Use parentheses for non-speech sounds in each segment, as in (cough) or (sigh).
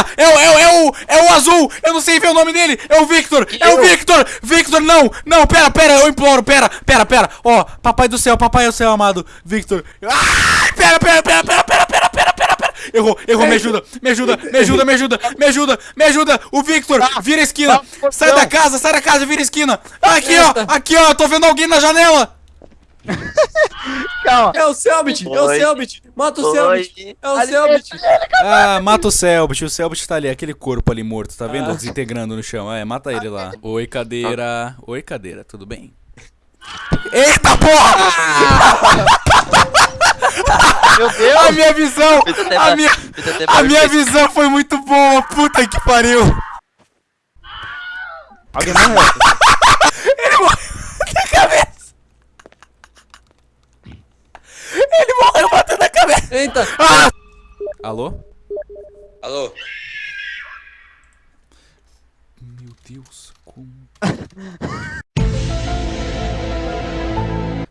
esquina! É, o- é, o- é, o, é o azul! Eu não sei ver o nome dele! É o Victor! É o? Victor! Victor, não! Não, pera, pera, eu imploro, pera, pera, pera! Ó, papai do céu, papai do céu, amado! Victor! Ah, pera, pera, pera, pera, pera, pera, pera, pera, pera! Errou, errou, me ajuda, me ajuda, me ajuda, me ajuda, me ajuda, me ajuda! O Victor, vira a esquina! Tá, Sai da casa, sai da casa, vira a esquina! Aqui, ó, aqui, ó, eu tô vendo alguém na janela! (laughs) Calma. É o Selbit, é o. Selbit. Mata o Selbit. É o Selbit. Ah, mata o Selbit, o Selbit tá ali, aquele corpo ali morto, tá vendo? Desintegrando no chão. É, mata ele lá. Oi, cadeira. Oi, cadeira, tudo bem? Eita porra! Meu A Deus. minha visão! A minha, a minha visão foi muito boa! Puta que pariu! Alguém morreu. (laughs) Ele morreu na cabeça! Ele morreu batendo na cabeça! Eita. Ah! Alô? Alô. Meu Deus, como.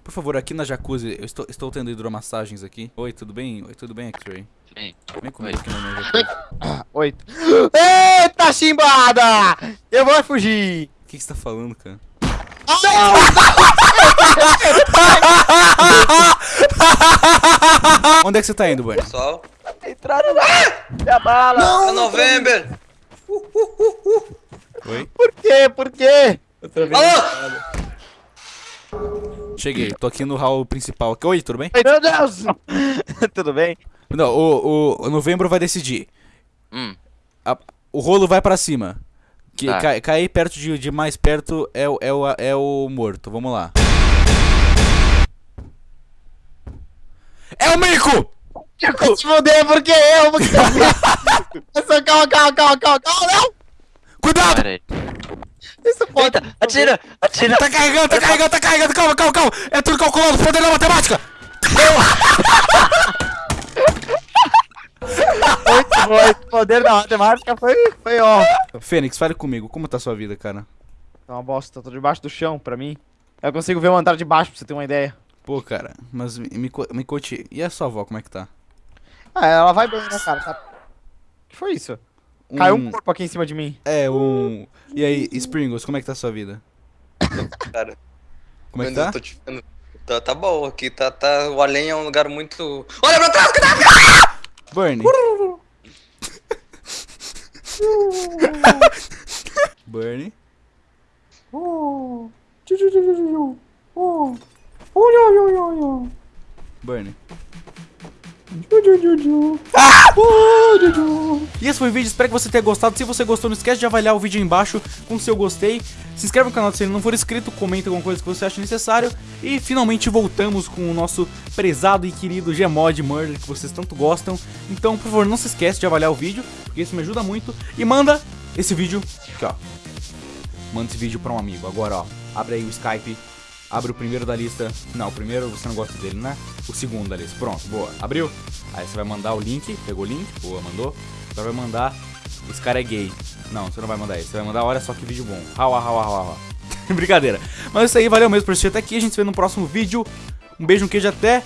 Por favor, aqui na jacuzzi, eu estou, estou tendo hidromassagens aqui. Oi, tudo bem? Oi, tudo bem, X-Ray? Sim. Vem comigo aqui na minha (laughs) jacuzzi. Oito. Eita, chimbada! Eu vou fugir. O que que você tá falando, cara? (laughs) Onde é que você tá indo, Bunny? Pessoal. Entraram lá. Minha bala. É November. Oi? Por quê? Por quê? Alô. Cheguei, tô aqui no hall principal. Oi, tudo bem? Ai, Meu Deus. (laughs) Tudo bem? Não, o, o, novembro vai decidir. Hum. A- o rolo vai pra cima. Que Tá. cai- cair perto de, de mais perto é, o- é, o, é o morto. Vamos lá. É o Mico! Se fuder, porque eu? Porque eu? (laughs) Calma, calma, calma, calma, calma, não! Cuidado! Isso pode... Eita, atira, atira. Tá carregando, tá carregando, tá carregando. Calma, calma, calma. É tudo calculado. Poder da matemática. Muito bom, esse poder da matemática foi, foi ó. Fênix, fale comigo. Como tá a sua vida, cara? Tá uma bosta, tô debaixo do chão, pra mim. Eu consigo ver o andar de baixo, pra você ter uma ideia. Pô, cara, mas me, me, co- me conte. E a sua avó, como é que tá? Ah, ela vai bem, né, cara? Tá... O que foi isso? Caiu um corpo aqui em cima de mim. É, um. E aí, Springles, como é que tá a sua vida? Cara, Como é que tá? tô te vendo. Tá, tá bom aqui, tá, tá. O além é um lugar muito. Olha pra trás, que tá! Bernie. Bernie. Ah! E esse foi o vídeo, espero que você tenha gostado. Se você gostou, não esquece de avaliar o vídeo aí embaixo com seu gostei. Se inscreve no canal se ele não for inscrito, comenta alguma coisa que você acha necessário. E finalmente voltamos com o nosso prezado e querido Gmod Murder que vocês tanto gostam. Então, por favor, não se esquece de avaliar o vídeo, porque isso me ajuda muito. E manda esse vídeo aqui, ó. Manda esse vídeo pra um amigo. Agora, ó, abre aí o Skype. Abre o primeiro da lista. Não, o primeiro você não gosta dele, né? O segundo da lista. Pronto, boa. Abriu. Aí você vai mandar o link. Pegou o link. Boa, mandou. Agora vai mandar. Esse cara é gay. Não, você não vai mandar esse. Você vai mandar, olha só que vídeo bom. Hau, hau, hau, hau. (laughs) Brincadeira. Mas é isso aí, valeu mesmo por assistir até aqui. A gente se vê no próximo vídeo. Um beijo, um queijo, até